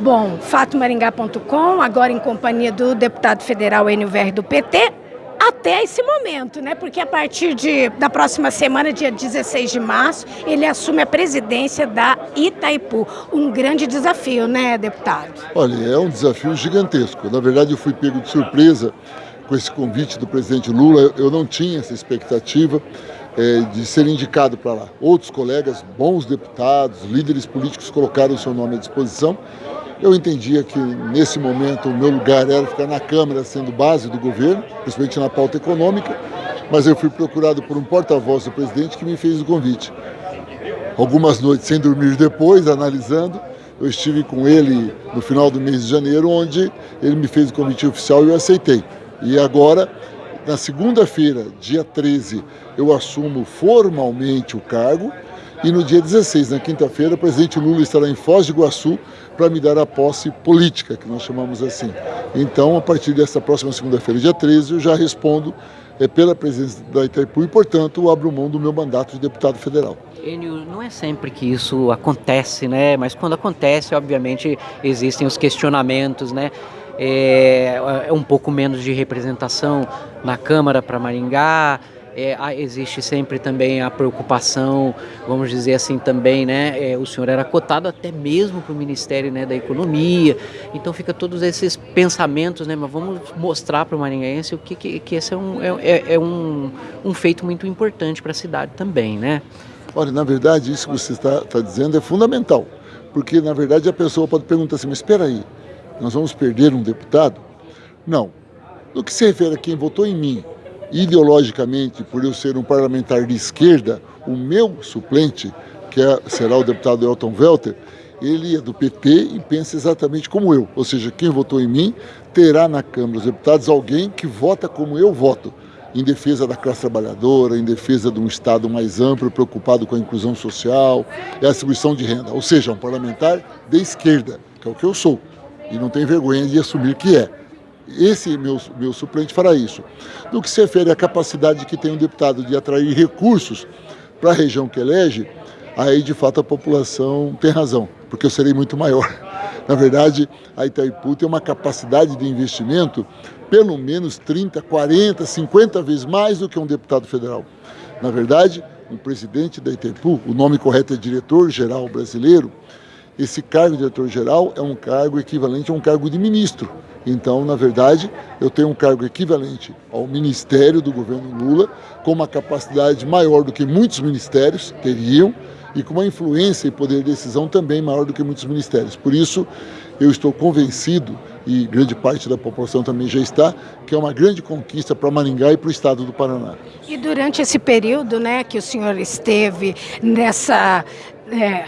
Bom, fatomaringá.com, agora em companhia do deputado federal Enio do PT, até esse momento, né? Porque a partir de, da próxima semana, dia 16 de março, ele assume a presidência da Itaipu. Um grande desafio, né, deputado? Olha, é um desafio gigantesco. Na verdade, eu fui pego de surpresa com esse convite do presidente Lula. Eu não tinha essa expectativa é, de ser indicado para lá. Outros colegas, bons deputados, líderes políticos colocaram o seu nome à disposição. Eu entendia que nesse momento o meu lugar era ficar na Câmara sendo base do governo, principalmente na pauta econômica, mas eu fui procurado por um porta-voz do presidente que me fez o convite. Algumas noites sem dormir depois, analisando, eu estive com ele no final do mês de janeiro, onde ele me fez o convite oficial e eu aceitei. E agora na segunda-feira, dia 13, eu assumo formalmente o cargo e no dia 16, na quinta-feira, o presidente Lula estará em Foz do Iguaçu para me dar a posse política, que nós chamamos assim. Então, a partir dessa próxima segunda-feira, dia 13, eu já respondo é, pela presidência da Itaipu e, portanto, abro mão do meu mandato de deputado federal. Enio, não é sempre que isso acontece, né? Mas quando acontece, obviamente, existem os questionamentos, né? é, é um pouco menos de representação na Câmara para Maringá, é, existe sempre também a preocupação, vamos dizer assim também, né? É, o senhor era cotado até mesmo para o Ministério né, da Economia, então fica todos esses pensamentos, né? Mas vamos mostrar para o maringaense o que, que, que esse é um, é, é, é um, um feito muito importante para a cidade também, né? Olha, na verdade, isso que você está tá dizendo é fundamental, porque na verdade a pessoa pode perguntar assim, mas espera aí, nós vamos perder um deputado? Não. No que se refere a quem votou em mim, ideologicamente, por eu ser um parlamentar de esquerda, o meu suplente, que é, será o deputado Elton Welter, ele é do PT e pensa exatamente como eu. Ou seja, quem votou em mim terá na Câmara dos Deputados alguém que vota como eu voto, em defesa da classe trabalhadora, em defesa de um Estado mais amplo, preocupado com a inclusão social e a distribuição de renda. Ou seja, um parlamentar de esquerda, que é o que eu sou e não tem vergonha de assumir que é. Esse meu, meu suplente fará isso. No que se refere à capacidade que tem um deputado de atrair recursos para a região que elege, aí de fato a população tem razão, porque eu serei muito maior. Na verdade, a Itaipu tem uma capacidade de investimento pelo menos 30, 40, 50 vezes mais do que um deputado federal. Na verdade, o presidente da Itaipu, o nome correto é diretor-geral brasileiro, esse cargo de diretor-geral é um cargo equivalente a um cargo de ministro. Então, na verdade, eu tenho um cargo equivalente ao ministério do governo Lula, com uma capacidade maior do que muitos ministérios teriam e com uma influência e poder de decisão também maior do que muitos ministérios. Por isso, eu estou convencido, e grande parte da população também já está, que é uma grande conquista para Maringá e para o estado do Paraná. E durante esse período né, que o senhor esteve nessa... É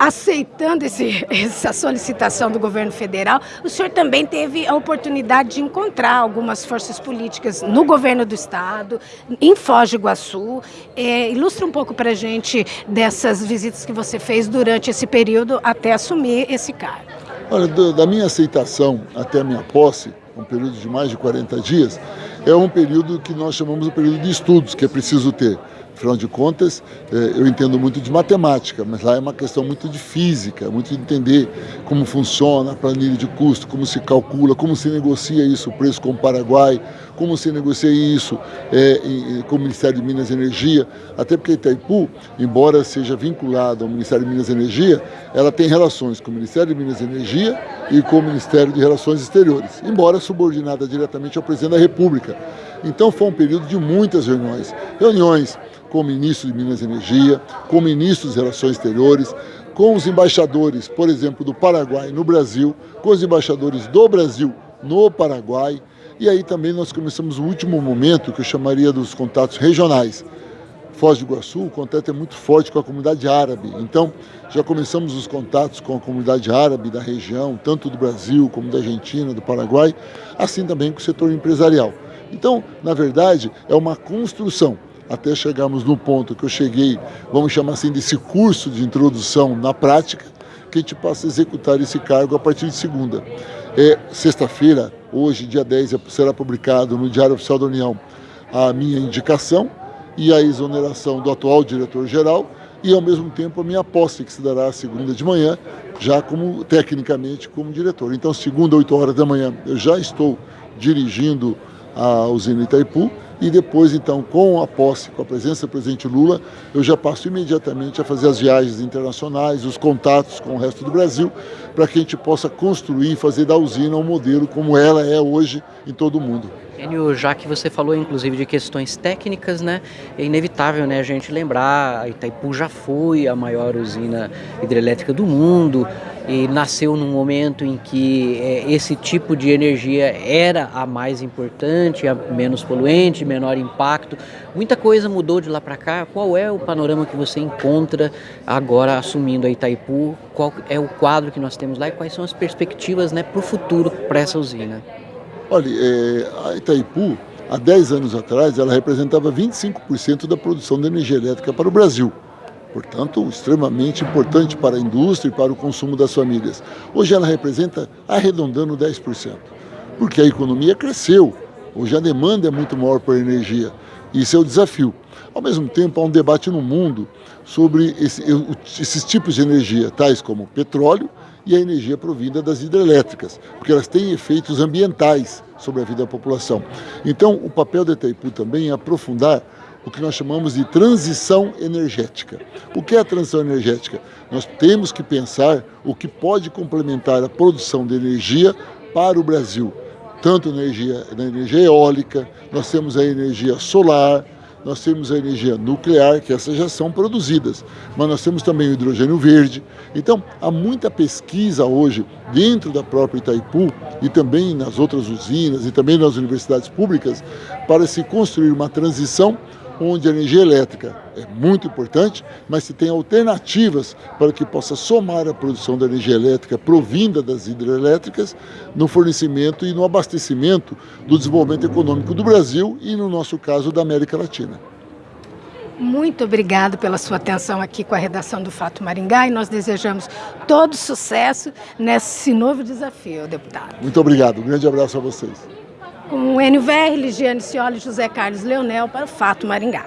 aceitando esse, essa solicitação do governo federal, o senhor também teve a oportunidade de encontrar algumas forças políticas no governo do estado, em Foz do Iguaçu. É, ilustra um pouco para a gente dessas visitas que você fez durante esse período até assumir esse cargo. Olha, da minha aceitação até a minha posse, um período de mais de 40 dias, é um período que nós chamamos de período de estudos, que é preciso ter. Afinal de contas, é, eu entendo muito de matemática, mas lá é uma questão muito de física, muito de entender como funciona a planilha de custo, como se calcula, como se negocia isso, o preço com o Paraguai, como se negocia isso é, com o Ministério de Minas e Energia, até porque Itaipu, embora seja vinculado ao Ministério de Minas e Energia, ela tem relações com o Ministério de Minas e Energia e com o Ministério de Relações Exteriores, embora subordinada diretamente ao Presidente da República. Então foi um período de muitas reuniões, reuniões com o ministro de Minas e Energia, com o ministro das Relações Exteriores, com os embaixadores, por exemplo, do Paraguai no Brasil, com os embaixadores do Brasil no Paraguai. E aí também nós começamos o último momento, que eu chamaria dos contatos regionais. Foz do Iguaçu, o contato é muito forte com a comunidade árabe. Então, já começamos os contatos com a comunidade árabe da região, tanto do Brasil como da Argentina, do Paraguai, assim também com o setor empresarial. Então, na verdade, é uma construção até chegarmos no ponto que eu cheguei, vamos chamar assim, desse curso de introdução na prática, que a gente passa a executar esse cargo a partir de segunda. É sexta-feira, hoje, dia 10, será publicado no Diário Oficial da União a minha indicação e a exoneração do atual diretor-geral e ao mesmo tempo a minha posse, que se dará segunda de manhã, já como tecnicamente como diretor. Então, segunda, 8 horas da manhã, eu já estou dirigindo a usina Itaipu e depois, então, com a posse, com a presença do presidente Lula, eu já passo imediatamente a fazer as viagens internacionais, os contatos com o resto do Brasil, para que a gente possa construir e fazer da usina um modelo como ela é hoje em todo o mundo. Enio, já que você falou inclusive de questões técnicas, né, é inevitável né, a gente lembrar, Itaipu já foi a maior usina hidrelétrica do mundo e nasceu num momento em que é, esse tipo de energia era a mais importante, a menos poluente, menor impacto. Muita coisa mudou de lá para cá. Qual é o panorama que você encontra agora assumindo a Itaipu? Qual é o quadro que nós temos lá e quais são as perspectivas né, para o futuro para essa usina? Olha, é, a Itaipu, há 10 anos atrás, ela representava 25% da produção de energia elétrica para o Brasil. Portanto, extremamente importante para a indústria e para o consumo das famílias. Hoje ela representa, arredondando, 10%, porque a economia cresceu. Hoje a demanda é muito maior por energia. Isso é o desafio. Ao mesmo tempo, há um debate no mundo sobre esse, esses tipos de energia, tais como petróleo e a energia provinda das hidrelétricas, porque elas têm efeitos ambientais sobre a vida da população. Então, o papel da Itaipu também é aprofundar o que nós chamamos de transição energética. O que é a transição energética? Nós temos que pensar o que pode complementar a produção de energia para o Brasil, tanto na energia, na energia eólica, nós temos a energia solar, nós temos a energia nuclear, que essas já são produzidas, mas nós temos também o hidrogênio verde. Então, há muita pesquisa hoje dentro da própria Itaipu e também nas outras usinas e também nas universidades públicas para se construir uma transição onde a energia elétrica é muito importante, mas se tem alternativas para que possa somar a produção da energia elétrica provinda das hidrelétricas no fornecimento e no abastecimento do desenvolvimento econômico do Brasil e, no nosso caso, da América Latina. Muito obrigado pela sua atenção aqui com a redação do Fato Maringá e nós desejamos todo sucesso nesse novo desafio, deputado. Muito obrigado. Um grande abraço a vocês com o NVR, Ligiane Cioli e José Carlos Leonel para o Fato Maringá.